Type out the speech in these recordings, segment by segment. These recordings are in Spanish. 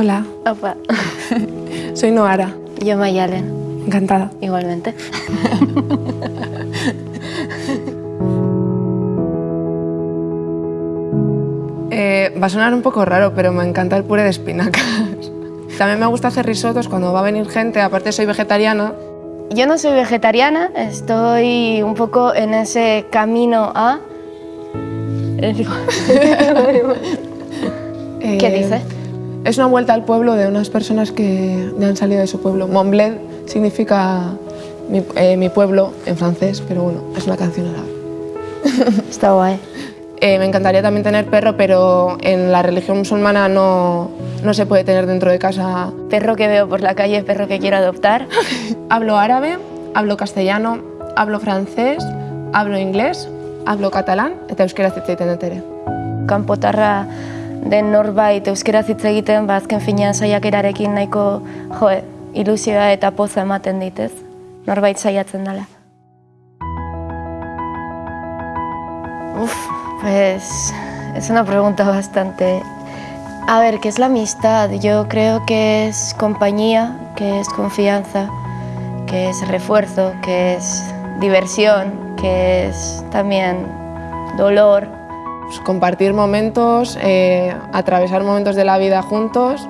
Hola, Opa. soy Noara. Yo Mayalen, Encantada. igualmente. Eh, va a sonar un poco raro, pero me encanta el puré de espinacas. También me gusta hacer risotos cuando va a venir gente, aparte soy vegetariana. Yo no soy vegetariana, estoy un poco en ese camino a... Eh, ¿Qué dice? Es una vuelta al pueblo de unas personas que han salido de su pueblo. Montbled significa mi, eh, mi pueblo en francés, pero bueno, es una canción árabe. Está guay. Eh, me encantaría también tener perro, pero en la religión musulmana no, no se puede tener dentro de casa. Perro que veo por la calle, perro que quiero adoptar. Hablo árabe, hablo castellano, hablo francés, hablo inglés, hablo catalán eta euskera hitz egiten dut ere. Kanpotarra den norbait euskaraz hitz egiten, ba azken finean saiakerarekin nahiko jo, ilusioa eta poza ematen ditez. Norbait saiatzen dela. Uf, pues es una pregunta bastante... A ver, ¿qué es la amistad? Yo creo que es compañía, que es confianza, que es refuerzo, que es diversión, que es también dolor. Pues compartir momentos, eh, atravesar momentos de la vida juntos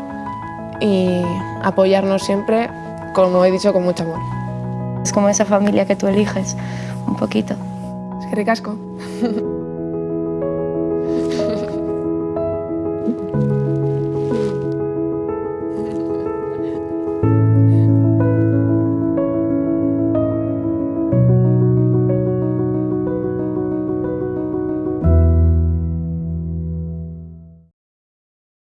y apoyarnos siempre, como he dicho, con mucho amor. Es como esa familia que tú eliges, un poquito. Es que ricasco.